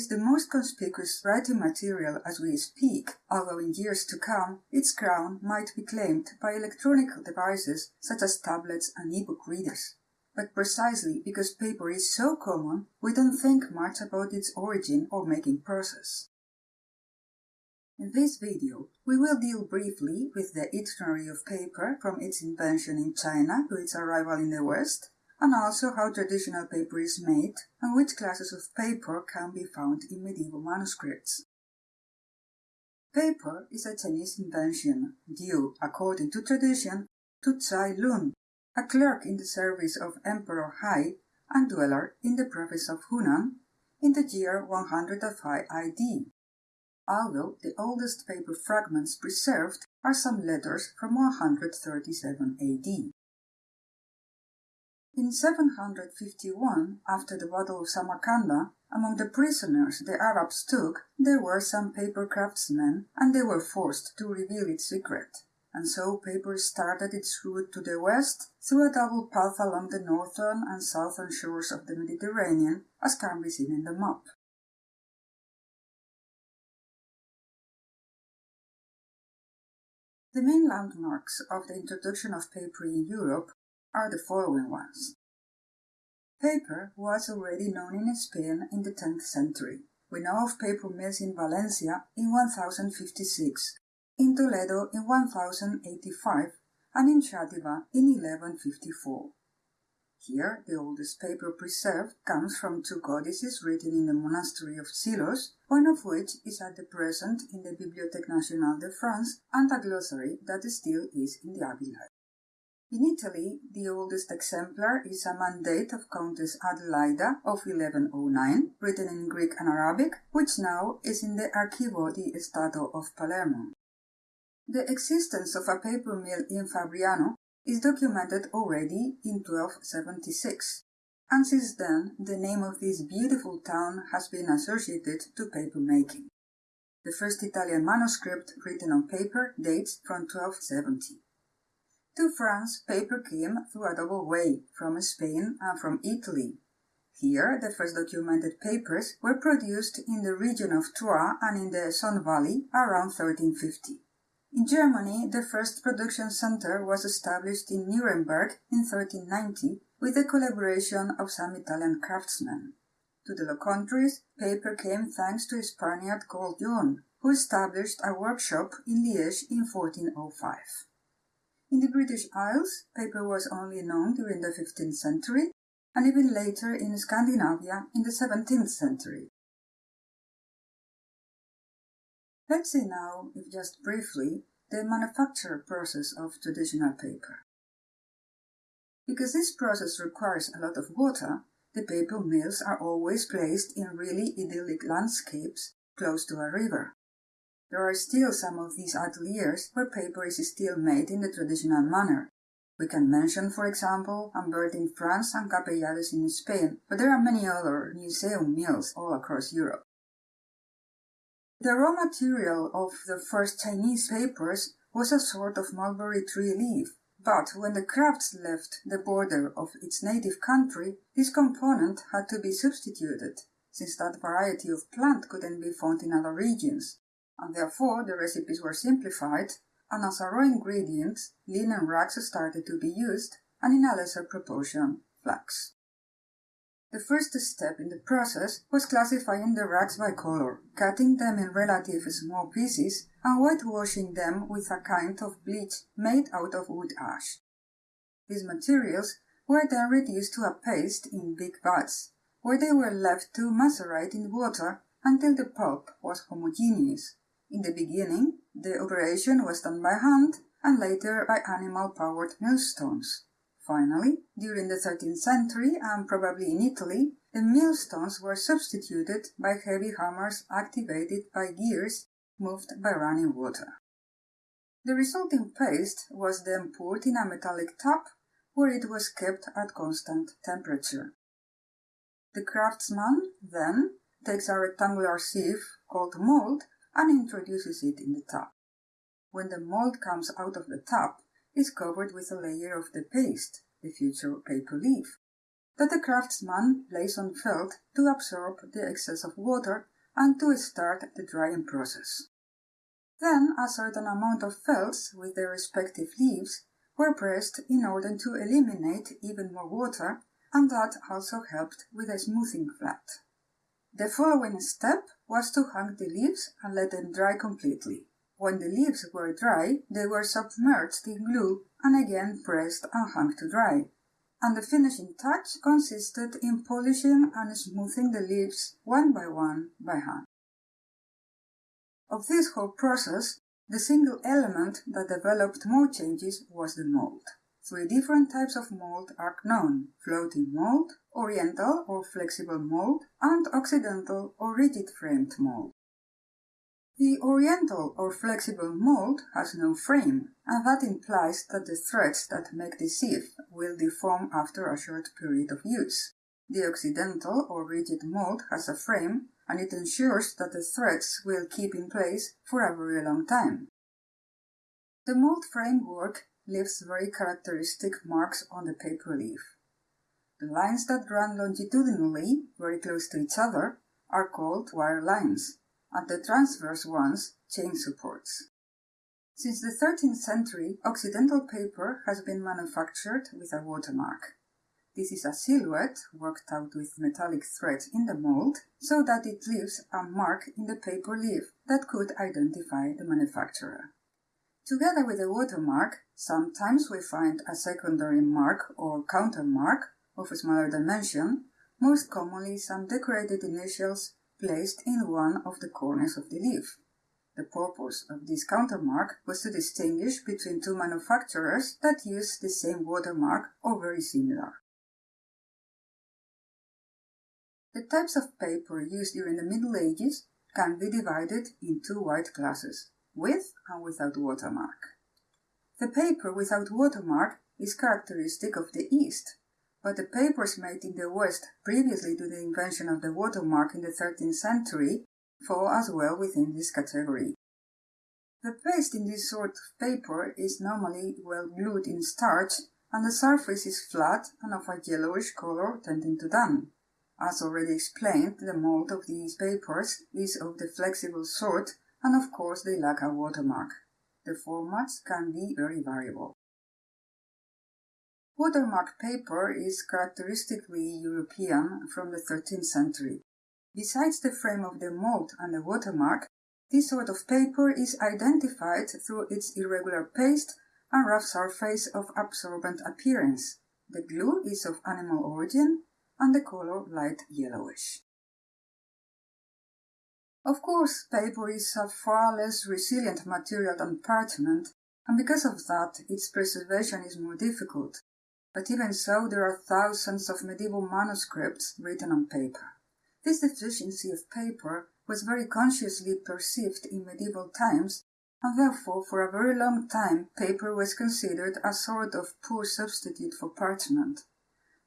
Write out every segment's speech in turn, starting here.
Is the most conspicuous writing material as we speak, although in years to come its crown might be claimed by electronic devices such as tablets and e-book readers. But precisely because paper is so common, we don't think much about its origin or making process. In this video, we will deal briefly with the itinerary of paper from its invention in China to its arrival in the West, and also how traditional paper is made and which classes of paper can be found in medieval manuscripts. Paper is a Chinese invention due, according to tradition, to Cai Lun, a clerk in the service of Emperor Hai and dweller in the province of Hunan in the year 105 AD, although the oldest paper fragments preserved are some letters from 137 AD. In 751, after the Battle of Samarkanda, among the prisoners the Arabs took there were some paper craftsmen, and they were forced to reveal its secret. And so paper started its route to the west through a double path along the northern and southern shores of the Mediterranean, as can be seen in the map. The main landmarks of the introduction of paper in Europe are the following ones. Paper was already known in Spain in the 10th century. We know of paper mills in Valencia in 1056, in Toledo in 1085, and in Xàtiva in 1154. Here, the oldest paper preserved comes from two codices written in the monastery of Silos, one of which is at the present in the Bibliothèque Nationale de France, and a glossary that still is in the Abbey. In Italy, the oldest exemplar is a mandate of Countess Adelaida of 1109, written in Greek and Arabic, which now is in the Archivio di Stato of Palermo. The existence of a paper mill in Fabriano is documented already in 1276, and since then the name of this beautiful town has been associated to paper making. The first Italian manuscript written on paper dates from 1270. To France, paper came through a double way, from Spain and from Italy. Here, the first documented papers were produced in the region of Troyes and in the Essonne Valley around 1350. In Germany, the first production center was established in Nuremberg in 1390 with the collaboration of some Italian craftsmen. To the Low Countries, paper came thanks to a Spaniard called John, who established a workshop in Liège in 1405. In the British Isles, paper was only known during the 15th century, and even later in Scandinavia in the 17th century. Let's see now, if just briefly, the manufacture process of traditional paper. Because this process requires a lot of water, the paper mills are always placed in really idyllic landscapes close to a river. There are still some of these ateliers where paper is still made in the traditional manner. We can mention, for example, Ambert in France and Capellades in Spain, but there are many other museum mills all across Europe. The raw material of the first Chinese papers was a sort of mulberry tree leaf, but when the crafts left the border of its native country, this component had to be substituted, since that variety of plant couldn't be found in other regions and therefore the recipes were simplified, and as a raw ingredient, linen rags started to be used, and in a lesser proportion, flax. The first step in the process was classifying the rags by color, cutting them in relatively small pieces, and whitewashing them with a kind of bleach made out of wood ash. These materials were then reduced to a paste in big vats, where they were left to macerate in water until the pulp was homogeneous, in the beginning, the operation was done by hand and later by animal-powered millstones. Finally, during the 13th century and probably in Italy, the millstones were substituted by heavy hammers activated by gears moved by running water. The resulting paste was then poured in a metallic tub where it was kept at constant temperature. The craftsman then takes a rectangular sieve called mold and introduces it in the tub. When the mold comes out of the tub, it's covered with a layer of the paste, the future paper leaf. that the craftsman lays on felt to absorb the excess of water and to start the drying process. Then a certain amount of felts with their respective leaves were pressed in order to eliminate even more water, and that also helped with the smoothing flat. The following step was to hang the leaves and let them dry completely. When the leaves were dry, they were submerged in glue and again pressed and hung to dry. And the finishing touch consisted in polishing and smoothing the leaves one by one by hand. Of this whole process, the single element that developed more changes was the mold. Three different types of mold are known floating mold, oriental or flexible mold, and occidental or rigid framed mold. The oriental or flexible mold has no frame, and that implies that the threads that make the sieve will deform after a short period of use. The occidental or rigid mold has a frame, and it ensures that the threads will keep in place for a very long time. The mold framework leaves very characteristic marks on the paper leaf. The lines that run longitudinally, very close to each other, are called wire lines, and the transverse ones chain supports. Since the 13th century, Occidental paper has been manufactured with a watermark. This is a silhouette worked out with metallic threads in the mold so that it leaves a mark in the paper leaf that could identify the manufacturer. Together with the watermark, sometimes we find a secondary mark or countermark of a smaller dimension, most commonly some decorated initials placed in one of the corners of the leaf. The purpose of this countermark was to distinguish between two manufacturers that use the same watermark or very similar. The types of paper used during the Middle Ages can be divided in two wide classes, with and without watermark. The paper without watermark is characteristic of the East, but the papers made in the West previously to the invention of the watermark in the 13th century fall as well within this category. The paste in this sort of paper is normally well glued in starch and the surface is flat and of a yellowish color tending to dun. As already explained, the mold of these papers is of the flexible sort and of course they lack a watermark. The formats can be very variable. Watermark paper is characteristically European from the 13th century. Besides the frame of the mold and the watermark, this sort of paper is identified through its irregular paste and rough surface of absorbent appearance. The glue is of animal origin and the color light yellowish. Of course, paper is a far less resilient material than parchment, and because of that, its preservation is more difficult. But even so, there are thousands of medieval manuscripts written on paper. This deficiency of paper was very consciously perceived in medieval times, and therefore for a very long time paper was considered a sort of poor substitute for parchment.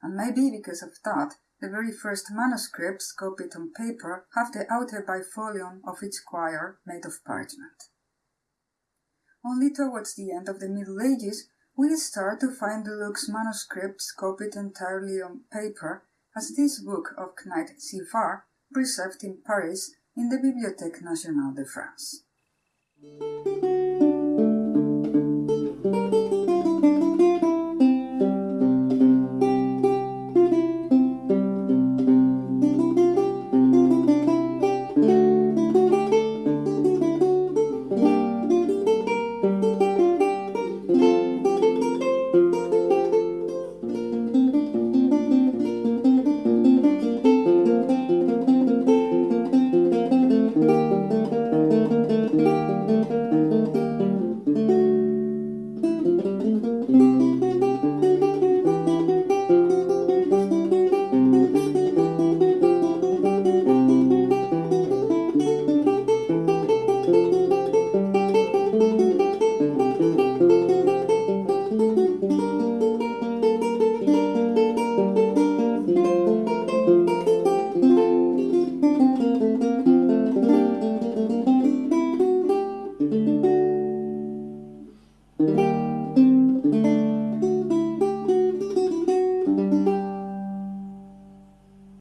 And maybe because of that, the very first manuscripts copied on paper have the outer bifolium of each quire made of parchment. Only towards the end of the Middle Ages we start to find deluxe manuscripts copied entirely on paper, as this book of Knight Zifar, preserved in Paris in the Bibliothèque Nationale de France.